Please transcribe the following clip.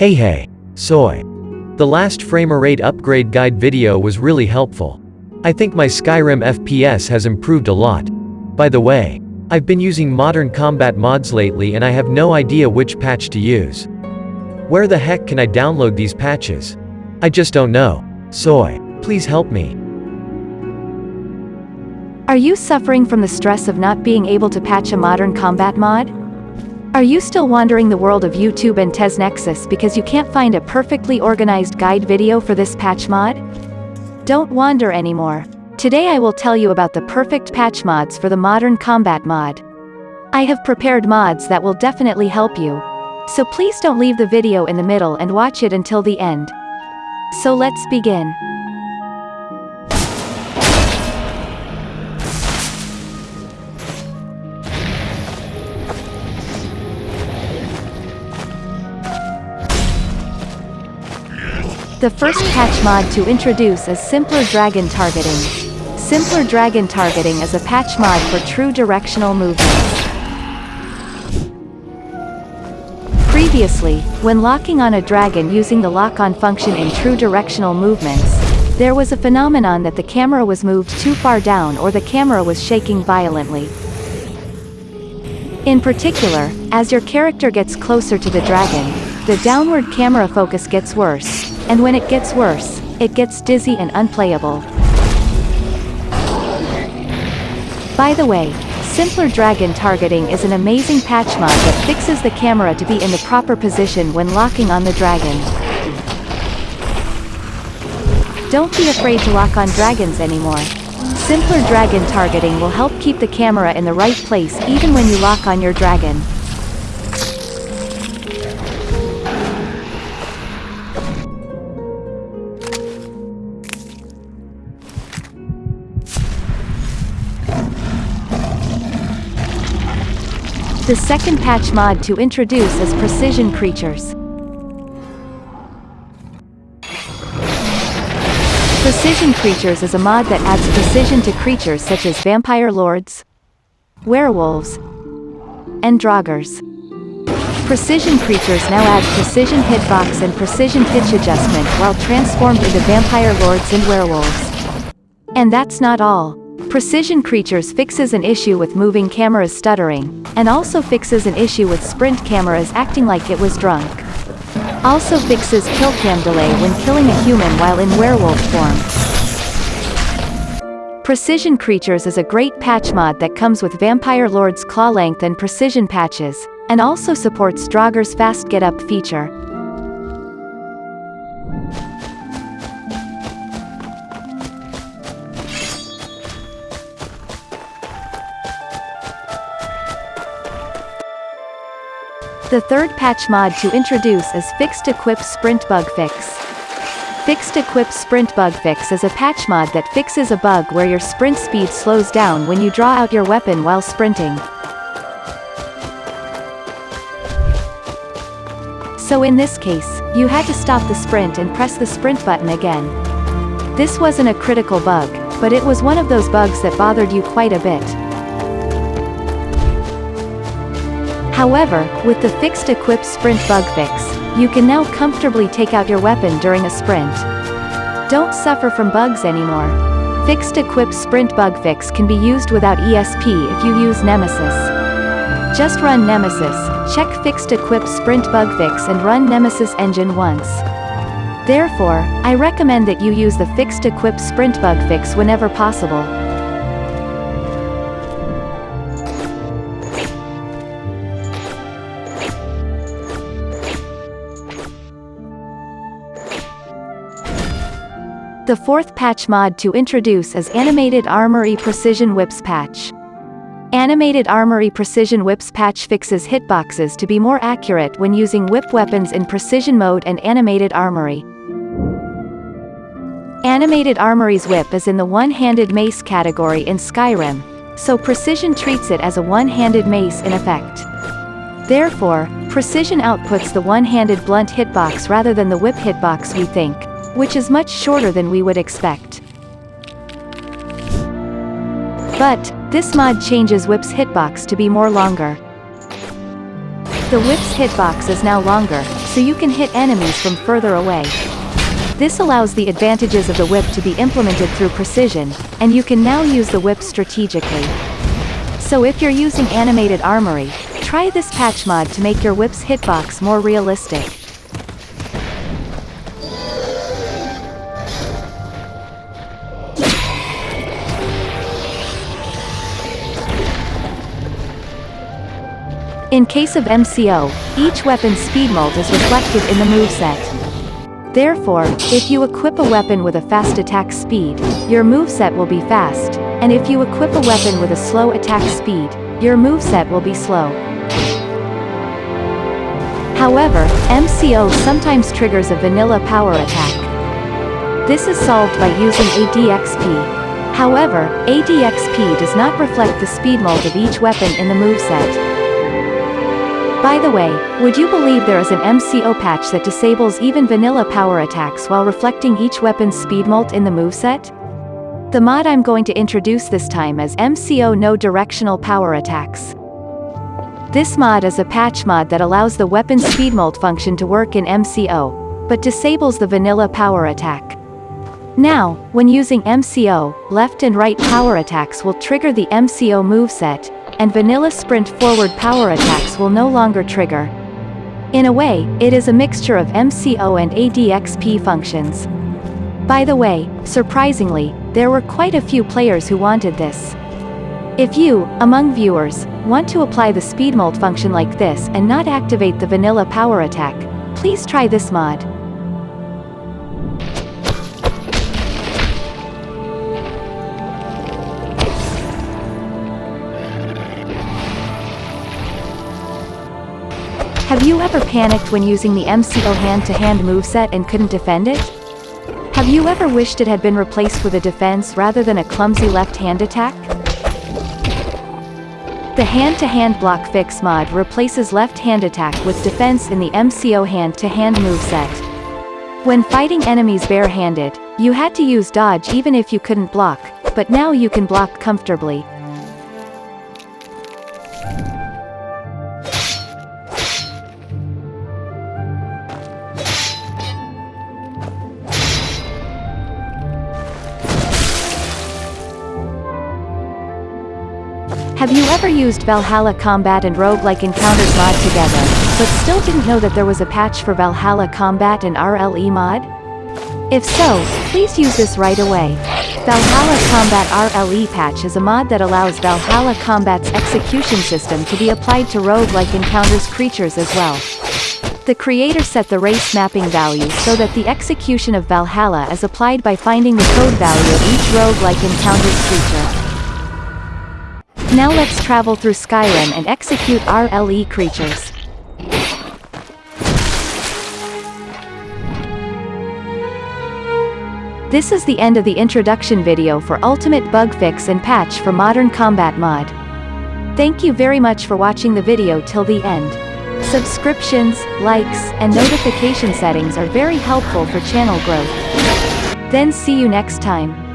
Hey hey. Soy. The last framer rate upgrade guide video was really helpful. I think my Skyrim FPS has improved a lot. By the way, I've been using modern combat mods lately and I have no idea which patch to use. Where the heck can I download these patches? I just don't know. Soy. Please help me. Are you suffering from the stress of not being able to patch a modern combat mod? Are you still wandering the world of YouTube and TES Nexus because you can't find a perfectly organized guide video for this patch mod? Don't wander anymore. Today I will tell you about the perfect patch mods for the modern combat mod. I have prepared mods that will definitely help you. So please don't leave the video in the middle and watch it until the end. So let's begin. The first patch mod to introduce is Simpler Dragon Targeting. Simpler Dragon Targeting is a patch mod for true directional movements. Previously, when locking on a dragon using the lock-on function in true directional movements, there was a phenomenon that the camera was moved too far down or the camera was shaking violently. In particular, as your character gets closer to the dragon, the downward camera focus gets worse, and when it gets worse, it gets dizzy and unplayable. By the way, Simpler Dragon Targeting is an amazing patch mod that fixes the camera to be in the proper position when locking on the dragon. Don't be afraid to lock on dragons anymore. Simpler Dragon Targeting will help keep the camera in the right place even when you lock on your dragon. The second patch mod to introduce is Precision Creatures. Precision Creatures is a mod that adds precision to creatures such as vampire lords, werewolves, and draugrs. Precision Creatures now add precision hitbox and precision pitch adjustment while transformed into vampire lords and werewolves. And that's not all. Precision Creatures fixes an issue with moving cameras stuttering, and also fixes an issue with sprint cameras acting like it was drunk. Also fixes kill cam delay when killing a human while in werewolf form. Precision Creatures is a great patch mod that comes with Vampire Lord's claw length and precision patches, and also supports Draugr's fast get up feature. The third patch mod to introduce is Fixed Equip Sprint Bug Fix. Fixed Equip Sprint Bug Fix is a patch mod that fixes a bug where your sprint speed slows down when you draw out your weapon while sprinting. So in this case, you had to stop the sprint and press the sprint button again. This wasn't a critical bug, but it was one of those bugs that bothered you quite a bit. However, with the fixed equip sprint bug fix, you can now comfortably take out your weapon during a sprint. Don't suffer from bugs anymore. Fixed equip sprint bug fix can be used without ESP if you use Nemesis. Just run Nemesis, check fixed equip sprint bug fix and run Nemesis engine once. Therefore, I recommend that you use the fixed equip sprint bug fix whenever possible. The fourth patch mod to introduce is Animated Armory Precision Whips patch. Animated Armory Precision Whips patch fixes hitboxes to be more accurate when using whip weapons in precision mode and Animated Armory. Animated Armory's whip is in the one-handed mace category in Skyrim, so Precision treats it as a one-handed mace in effect. Therefore, Precision outputs the one-handed blunt hitbox rather than the whip hitbox we think which is much shorter than we would expect. But, this mod changes Whip's hitbox to be more longer. The whip's hitbox is now longer, so you can hit enemies from further away. This allows the advantages of the whip to be implemented through precision, and you can now use the whip strategically. So if you're using animated armory, try this patch mod to make your whip's hitbox more realistic. In case of MCO, each weapon's speed mult is reflected in the moveset. Therefore, if you equip a weapon with a fast attack speed, your moveset will be fast, and if you equip a weapon with a slow attack speed, your moveset will be slow. However, MCO sometimes triggers a vanilla power attack. This is solved by using ADXP. However, ADXP does not reflect the speed mult of each weapon in the moveset. By the way, would you believe there is an MCO patch that disables even vanilla power attacks while reflecting each weapon's speed mult in the moveset? The mod I'm going to introduce this time is MCO No Directional Power Attacks. This mod is a patch mod that allows the weapon speed mult function to work in MCO, but disables the vanilla power attack. Now, when using MCO, left and right power attacks will trigger the MCO moveset, and vanilla sprint forward power attacks will no longer trigger. In a way, it is a mixture of MCO and ADXP functions. By the way, surprisingly, there were quite a few players who wanted this. If you, among viewers, want to apply the speed mult function like this and not activate the vanilla power attack, please try this mod. Have you ever panicked when using the MCO hand-to-hand -hand moveset and couldn't defend it? Have you ever wished it had been replaced with a defense rather than a clumsy left-hand attack? The hand-to-hand -hand block fix mod replaces left-hand attack with defense in the MCO hand-to-hand -hand moveset. When fighting enemies bare-handed, you had to use dodge even if you couldn't block, but now you can block comfortably. Have you ever used Valhalla Combat and Roguelike Encounters mod together, but still didn't know that there was a patch for Valhalla Combat and RLE mod? If so, please use this right away. Valhalla Combat RLE patch is a mod that allows Valhalla Combat's execution system to be applied to roguelike encounters creatures as well. The creator set the race mapping value so that the execution of Valhalla is applied by finding the code value of each roguelike encounters creature. Now let's travel through Skyrim and execute RLE creatures. This is the end of the introduction video for Ultimate Bug Fix and Patch for Modern Combat Mod. Thank you very much for watching the video till the end. Subscriptions, likes, and notification settings are very helpful for channel growth. Then see you next time.